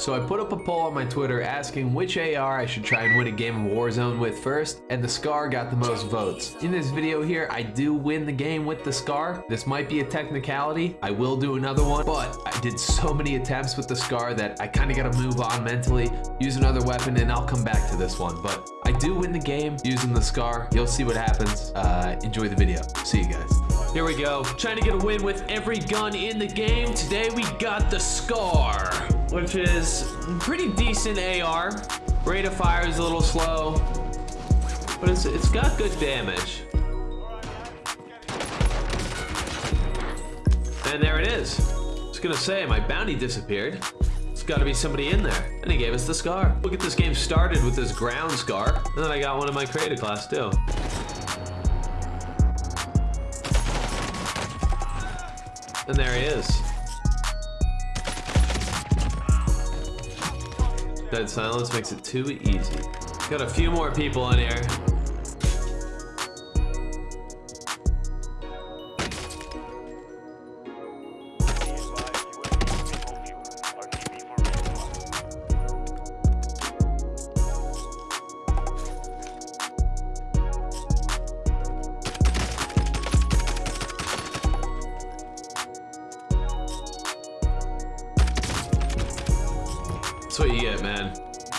So I put up a poll on my Twitter asking which AR I should try and win a game of Warzone with first, and the SCAR got the most votes. In this video here, I do win the game with the SCAR. This might be a technicality. I will do another one, but I did so many attempts with the SCAR that I kind of got to move on mentally, use another weapon, and I'll come back to this one. But I do win the game using the SCAR. You'll see what happens. Uh, enjoy the video. See you guys. Here we go. Trying to get a win with every gun in the game. Today we got the SCAR, which is pretty decent AR. Rate of fire is a little slow, but it's, it's got good damage. And there it is. I was gonna say, my bounty disappeared. It's gotta be somebody in there. And he gave us the SCAR. We'll get this game started with this ground SCAR. And then I got one in my creative class too. And there he is. Dead silence makes it too easy. Got a few more people in here.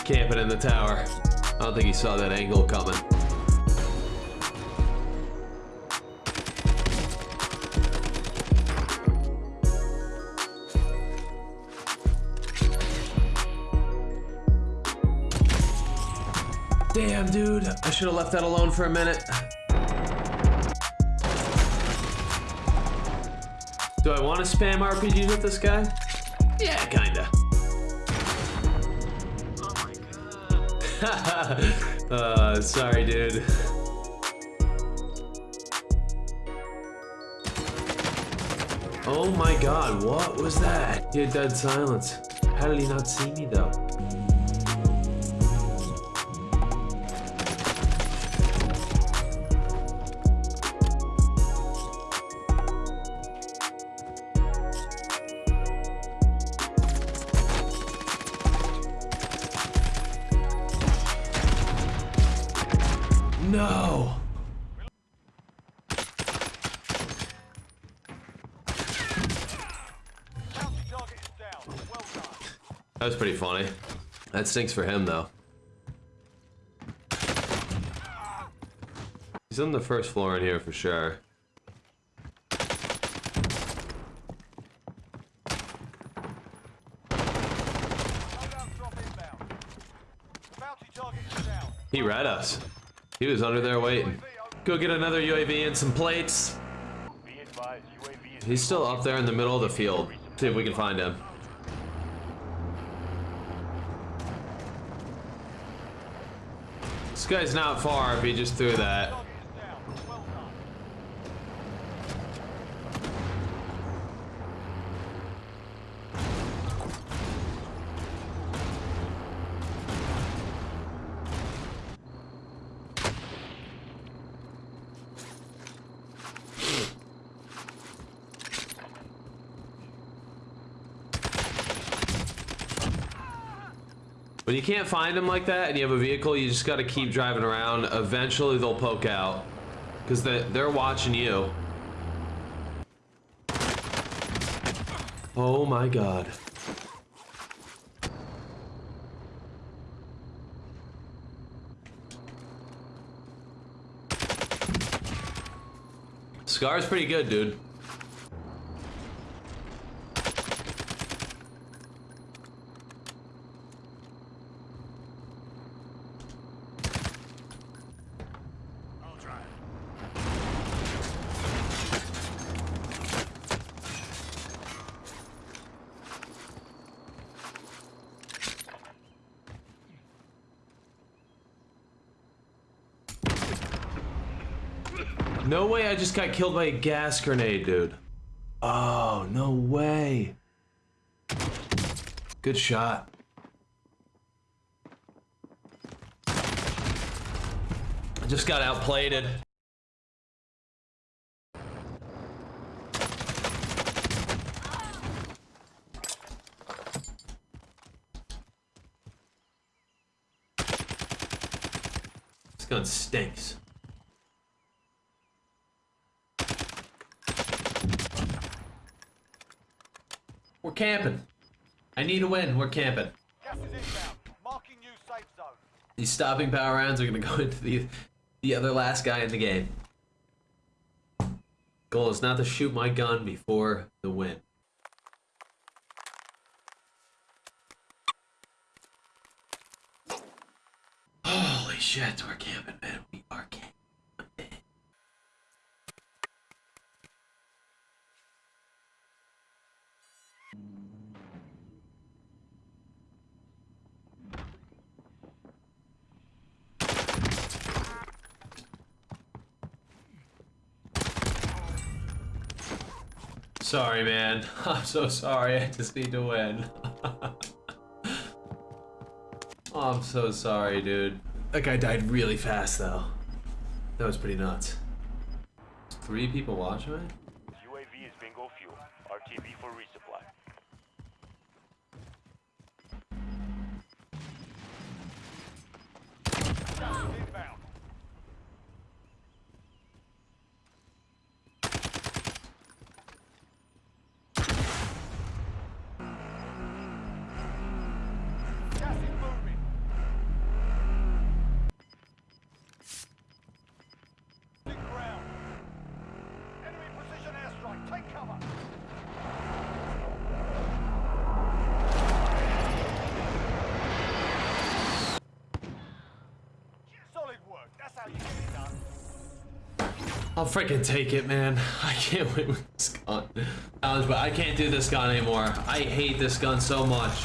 Camping in the tower. I don't think he saw that angle coming. Damn, dude. I should have left that alone for a minute. Do I want to spam RPGs with this guy? Yeah, kinda. uh, sorry, dude. Oh my god, what was that? He had dead silence. How did he not see me though? No! That was pretty funny. That stinks for him, though. He's on the first floor in here for sure. He read us. He was under there waiting. Go get another UAV and some plates. He's still up there in the middle of the field. See if we can find him. This guy's not far if he just threw that. When you can't find them like that and you have a vehicle, you just got to keep driving around. Eventually they'll poke out because they, they're watching you. Oh my god. Scar's pretty good, dude. No way I just got killed by a gas grenade, dude. Oh, no way. Good shot. I just got outplayed. This gun stinks. We're camping. I need a win. We're camping. Gas is inbound. Marking new safe zone. These stopping power rounds are gonna go into the the other last guy in the game. Goal is not to shoot my gun before the win. Holy shit, we're camping, Sorry, man. I'm so sorry. I just need to win. oh, I'm so sorry, dude. That guy died really fast, though. That was pretty nuts. Three people watching me? UAV is bingo fuel. RTB for resupply. Inbound. Gas is moving. Big ground. Enemy precision airstrike. Take cover. Solid work. That's how you get it done. I'll freaking take it, man. I can't wait with this gun. But I can't do this gun anymore. I hate this gun so much.